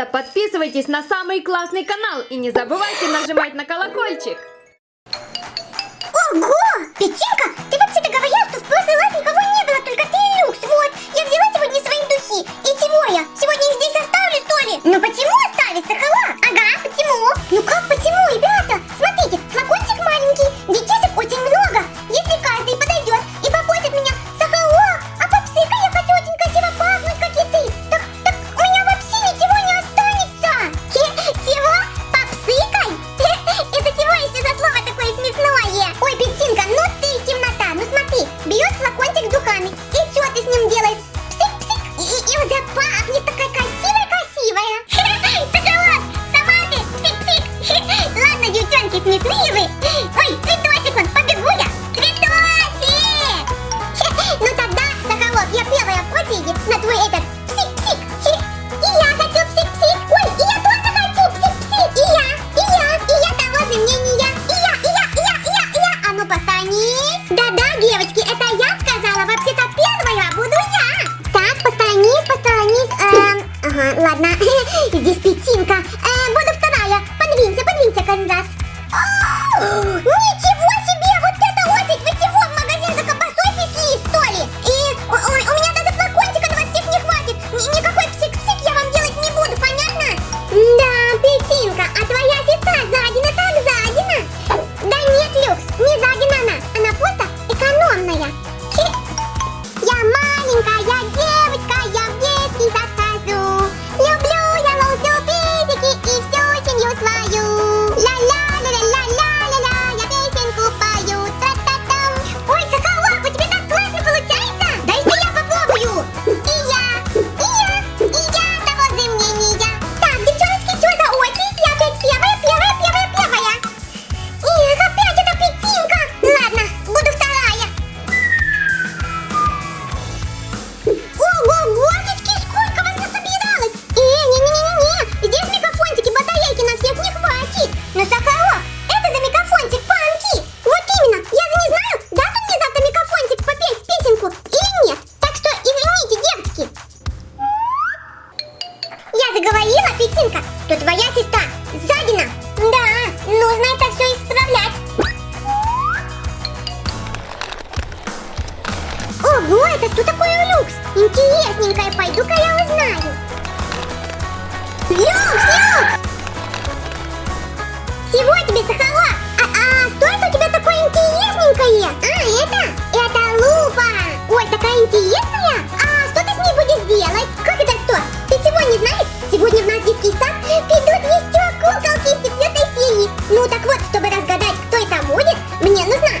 ребята, подписывайтесь на самый классный канал и не забывайте нажимать на колокольчик. одна десятинка Люкс, Люкс! Всего тебе, Сахало! А, а столько у тебя такое интересненькое! А, это? Это лупа! Ой, такая интересная! А что ты с ней будешь делать? Как это что? Ты чего не знаешь? Сегодня в наш детский сад придут еще куколки из четвертой. Ну так вот, чтобы разгадать, кто это будет, мне нужна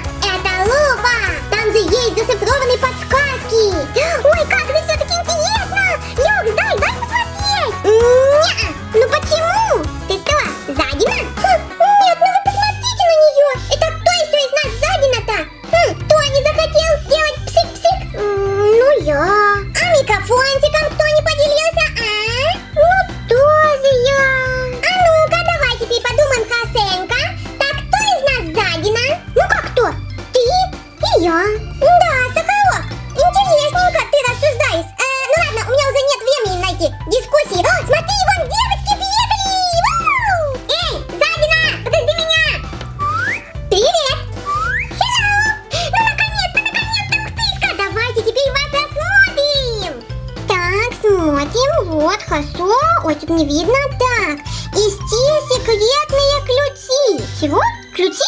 Ой, тут не видно. Так, И здесь секретные ключи. Чего? Ключи?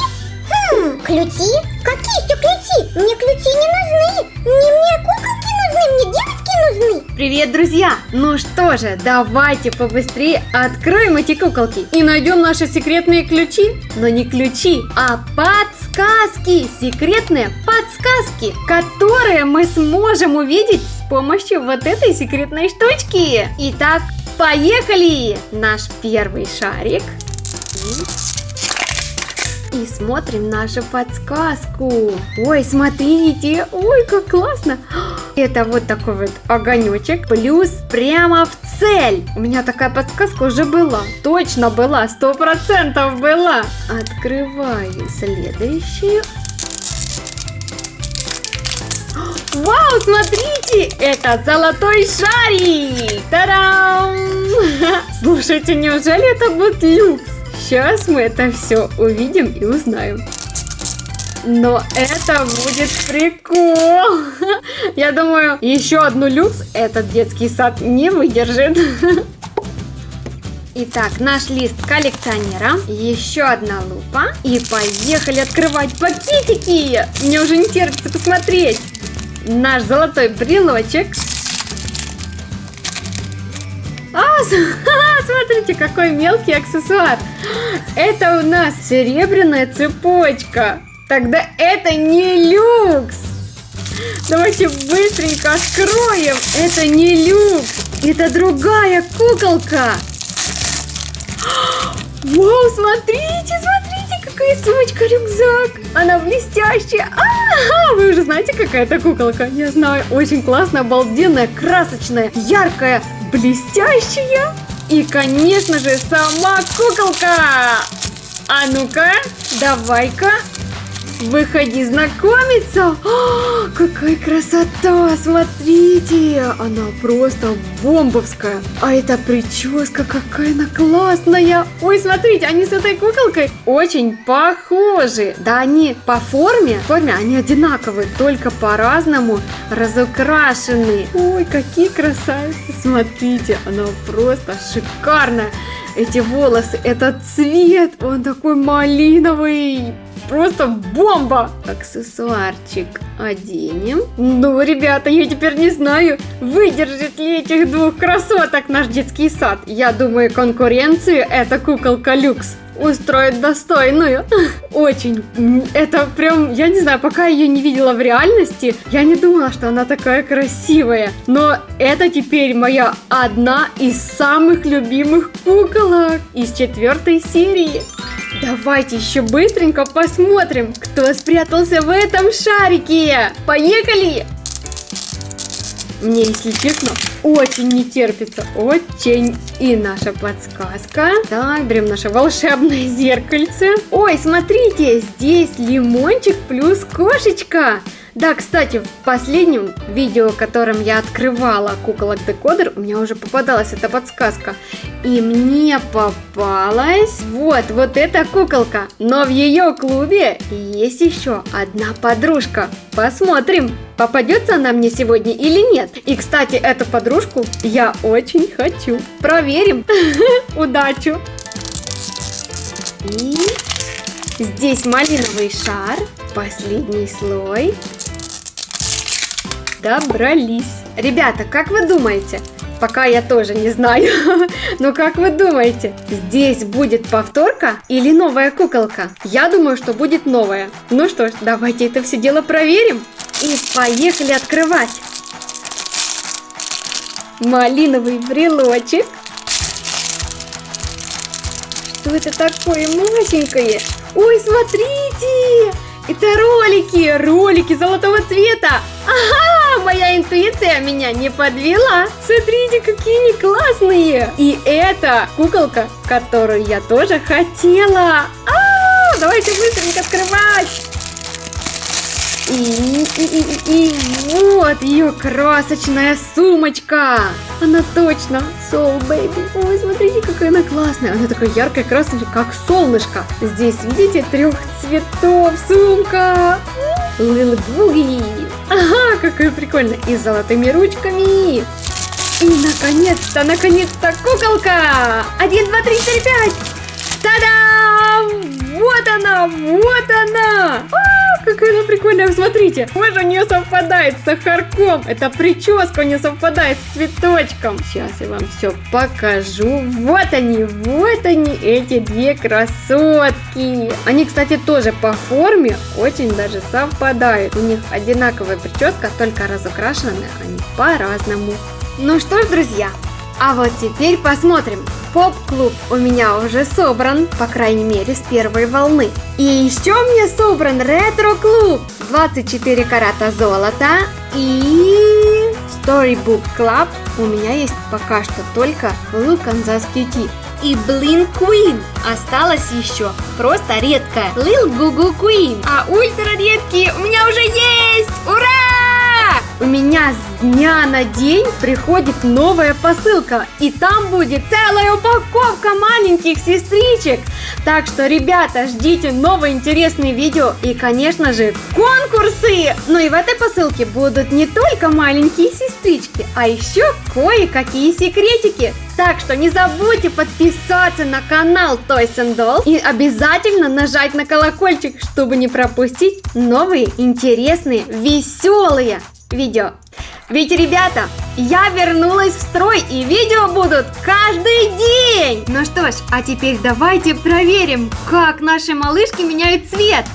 Хм, ключи? Какие еще ключи? Мне ключи не нужны. Не мне куколки нужны, мне девочки нужны. Привет, друзья! Ну что же, давайте побыстрее откроем эти куколки и найдем наши секретные ключи. Но не ключи, а подсказки. Секретные подсказки, которые мы сможем увидеть с помощью вот этой секретной штучки. Итак, Поехали! Наш первый шарик. И смотрим нашу подсказку. Ой, смотрите, ой, как классно. Это вот такой вот огонечек, плюс прямо в цель. У меня такая подсказка уже была. Точно была, сто процентов была. Открываю следующую. Вау, смотрите, это золотой шарик! Тарам! Слушайте, неужели это будет люкс? Сейчас мы это все увидим и узнаем. Но это будет прикол. Я думаю, еще одну люкс этот детский сад не выдержит. Итак, наш лист коллекционера, еще одна лупа. И поехали открывать пакетики. Мне уже не терпится посмотреть. Наш золотой брелочек. А, смотрите, какой мелкий аксессуар! Это у нас серебряная цепочка. Тогда это не люкс! Давайте быстренько откроем. Это не люкс. Это другая куколка. Вау, смотрите, смотрите, какая сумочка-рюкзак. Она блестящая. А, -а, а, вы уже знаете, какая это куколка? Я знаю, очень классная, обалденная, красочная, яркая, блестящая. И, конечно же, сама куколка. А ну-ка, давай-ка Выходи знакомиться! О, какая красота! Смотрите! Она просто бомбовская! А эта прическа какая она классная! Ой, смотрите, они с этой куколкой очень похожи! Да они по форме, форме они одинаковые, только по-разному разукрашены. Ой, какие красавицы! Смотрите, она просто шикарная! Эти волосы, этот цвет, он такой малиновый, просто бомба! Аксессуарчик оденем. Ну, ребята, я теперь не знаю, выдержит ли этих двух красоток наш детский сад. Я думаю, конкуренцию эта куколка люкс устроит достойную. Очень. Это прям, я не знаю, пока ее не видела в реальности, я не думала, что она такая красивая. Но это теперь моя одна из самых любимых куколок из четвертой серии. Давайте еще быстренько посмотрим, кто спрятался в этом шарике. Поехали! Мне, если честно, очень не терпится. Очень. И наша подсказка. Так, берем наше волшебное зеркальце. Ой, смотрите, здесь лимончик плюс кошечка. Да, кстати, в последнем видео, в котором я открывала куколок декодер, у меня уже попадалась эта подсказка. И мне попалась вот, вот эта куколка. Но в ее клубе есть еще одна подружка. Посмотрим, попадется она мне сегодня или нет. И, кстати, эту подружку я очень хочу. Проверим. Удачу. И здесь малиновый шар. Последний слой добрались. Ребята, как вы думаете? Пока я тоже не знаю. Но как вы думаете, здесь будет повторка или новая куколка? Я думаю, что будет новая. Ну что ж, давайте это все дело проверим. И поехали открывать. Малиновый брелочек. Что это такое маленькое? Ой, смотрите! Это ролики, ролики золотого цвета. Ага, интуиция меня не подвела. Смотрите, какие они классные. И это куколка, которую я тоже хотела. А, давайте быстренько открывать. И, и, и, и, вот ее красочная сумочка. Она точно Soul Baby. Ой, смотрите, какая она классная. Она такая яркая, красная, как солнышко. Здесь, видите, трех цветов сумка. Lil Boogie. Ага, какая прикольная. И с золотыми ручками. И, наконец-то, наконец-то, куколка. Один, два, три, четыре, пять. Та-дам! Вот она, вот она. А! Какая она прикольная, смотрите. Кожа у нее совпадает с сахарком. Это прическа у нее совпадает с цветочком. Сейчас я вам все покажу. Вот они, вот они, эти две красотки. Они, кстати, тоже по форме очень даже совпадают. У них одинаковая прическа, только разукрашены они по-разному. Ну что ж, друзья, а вот теперь посмотрим. Поп-клуб у меня уже собран, по крайней мере, с первой волны. И еще мне собран ретро-клуб. 24 карата золота и Storybook Club. У меня есть пока что только Look Kansas Cutie и Blink Queen. Осталось еще просто редкая Lil Gugu Queen. А ультра редкие у меня уже есть! Ура! У меня с дня на день приходит новая посылка, и там будет целая упаковка маленьких сестричек. Так что, ребята, ждите новые интересные видео и, конечно же, конкурсы! Ну и в этой посылке будут не только маленькие сестрички, а еще кое-какие секретики. Так что не забудьте подписаться на канал Toys and Dolls и обязательно нажать на колокольчик, чтобы не пропустить новые интересные, веселые видео. Ведь, ребята, я вернулась в строй и видео будут каждый день. Ну что ж, а теперь давайте проверим, как наши малышки меняют цвет.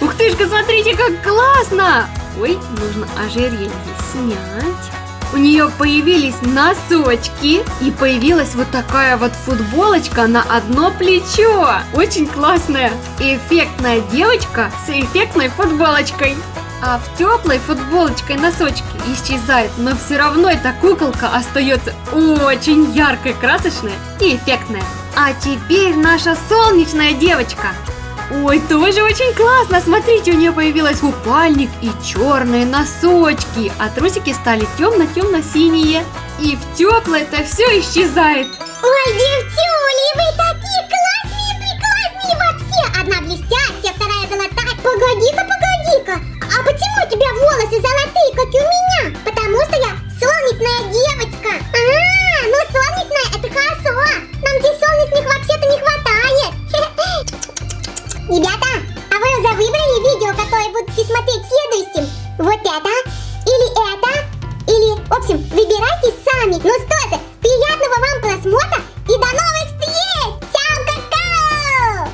Ух ты ж, смотрите, как классно! Ой, нужно ожерелье снять. У нее появились носочки и появилась вот такая вот футболочка на одно плечо. Очень классная. Эффектная девочка с эффектной футболочкой. А в теплой футболочкой носочки исчезают, но все равно эта куколка остается очень яркой, красочная и эффектная. А теперь наша солнечная девочка. Ой, тоже очень классно. Смотрите, у нее появилась купальник и черные носочки, а трусики стали темно-темно-синие. И в теплое это все исчезает. Ой, девчули, вы такие классные, прекрасные вообще! Одна блестящая, вторая золотая. Погоди-ка, а почему у тебя волосы золотые, как и у меня? Потому что я солнечная девочка.